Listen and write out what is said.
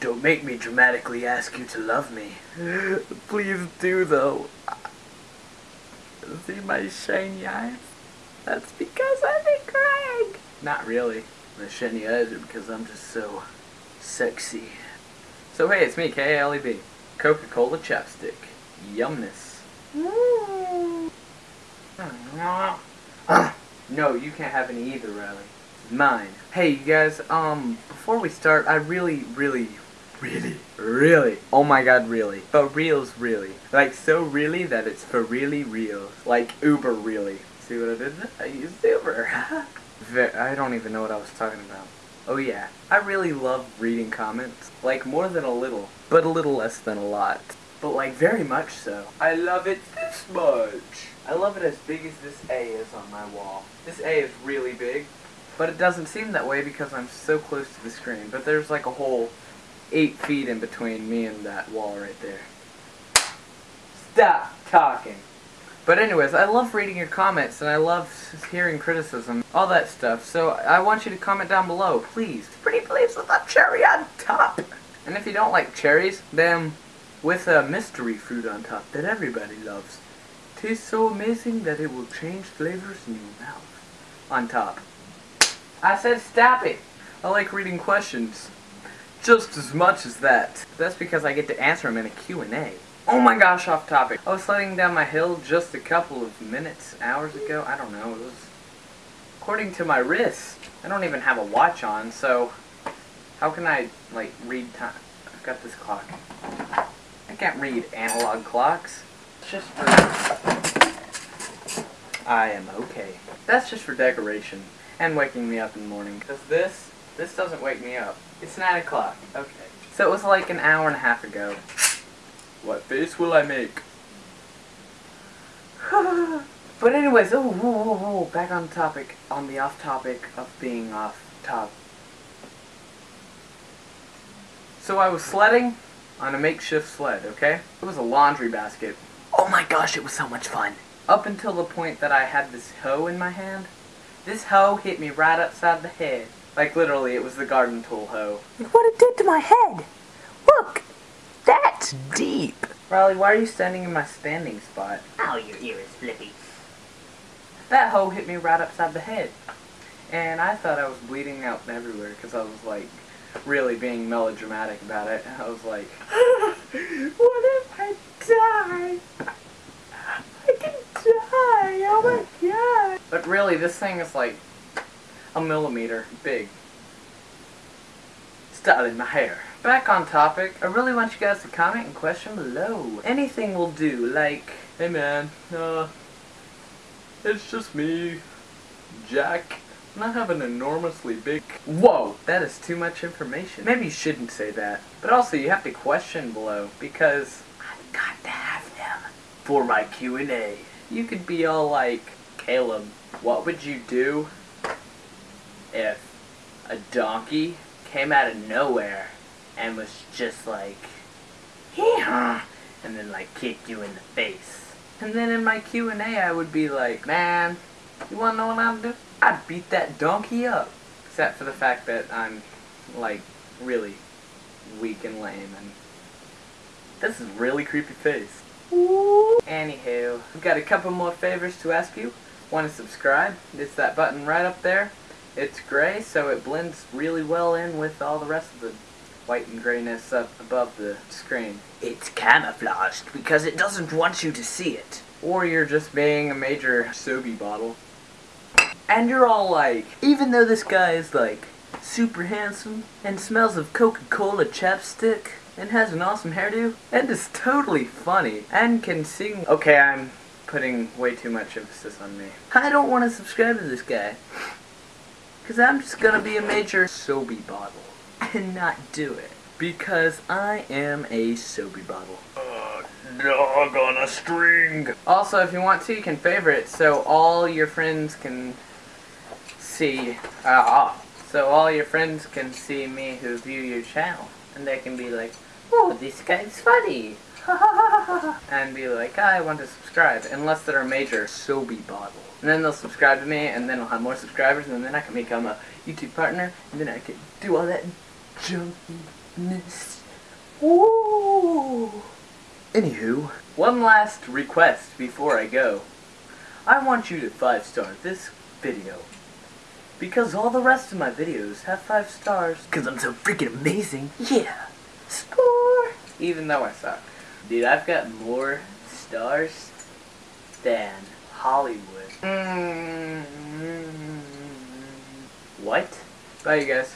Don't make me dramatically ask you to love me. Please do, though. See my shiny eyes? That's because I'm a Craig. Not really. My shiny eyes are because I'm just so sexy. So hey, it's me, K-A-L-E-B. Coca-Cola chapstick. Yumness. no, you can't have any either, Riley. Mine. Hey, you guys, um, before we start, I really, really, really, really, oh my god, really, but reals, really. Like, so really that it's for really real. Like, uber really. See what I did there? I used uber. I don't even know what I was talking about. Oh yeah, I really love reading comments. Like, more than a little, but a little less than a lot. But like, very much so. I love it this much. I love it as big as this A is on my wall. This A is really big, but it doesn't seem that way because I'm so close to the screen. But there's like a whole eight feet in between me and that wall right there. Stop talking. But anyways, I love reading your comments and I love hearing criticism, all that stuff. So I want you to comment down below, please. Pretty please with a cherry on top. And if you don't like cherries, then with a mystery fruit on top that everybody loves. Tastes so amazing that it will change flavors in your mouth. On top. I said stop it. I like reading questions. Just as much as that. That's because I get to answer them in a Q&A. Oh my gosh, off topic. I was sliding down my hill just a couple of minutes, hours ago. I don't know. It was according to my wrist. I don't even have a watch on, so how can I, like, read time? I've got this clock. I can't read analog clocks. It's just for... I am okay. That's just for decoration and waking me up in the morning. Because this, this doesn't wake me up. It's 9 o'clock. Okay. So it was like an hour and a half ago. What face will I make? but anyways, oh, whoa, whoa, whoa, back on topic, on the off topic of being off top. So I was sledding on a makeshift sled, okay? It was a laundry basket. Oh my gosh, it was so much fun. Up until the point that I had this hoe in my hand. This hoe hit me right upside the head. Like literally, it was the garden tool hoe. Look what it did to my head. Look, that's deep. Riley, why are you standing in my standing spot? Oh, your ear is flippy. That hoe hit me right upside the head. And I thought I was bleeding out everywhere because I was like really being melodramatic about it. I was like, what if I die? I can die, oh my god. But really, this thing is like a millimeter big. Styling my hair. Back on topic, I really want you guys to comment and question below. Anything will do, like, hey man, uh, it's just me, Jack. And I have an enormously big... Whoa! That is too much information. Maybe you shouldn't say that. But also, you have to question below, because I've got to have them for my Q&A. You could be all like, Caleb, what would you do if a donkey came out of nowhere and was just like, hee-haw, and then like kicked you in the face. And then in my Q&A I would be like, man, you wanna know what I'd do? I'd beat that donkey up. Except for the fact that I'm, like, really weak and lame and this is really creepy face. Ooh. Anywho, I've got a couple more favors to ask you. Want to subscribe? It's that button right up there. It's gray, so it blends really well in with all the rest of the white and grayness up above the screen. It's camouflaged because it doesn't want you to see it. Or you're just being a major Sobe bottle. And you're all like, even though this guy is like super handsome and smells of Coca-Cola chapstick and has an awesome hairdo and is totally funny and can sing. Okay, I'm putting way too much emphasis on me. I don't want to subscribe to this guy. Because I'm just going to be a major Sobe bottle and not do it. Because I am a Sobe bottle. Uh, dog on a string. Also, if you want to, you can favorite so all your friends can see. Uh, so all your friends can see me who view your channel. And they can be like, oh, this guy's funny. and be like, I want to subscribe. Unless they're a major Sobe bottle. And then they'll subscribe to me, and then I'll have more subscribers, and then I can become a YouTube partner, and then I can do all that junkiness. Ooh. Anywho, one last request before I go. I want you to five star this video. Because all the rest of my videos have five stars. Because I'm so freaking amazing. Yeah. Score. Even though I suck. Dude, I've got more stars than Hollywood. Mm-hmm. What? Bye, you guys.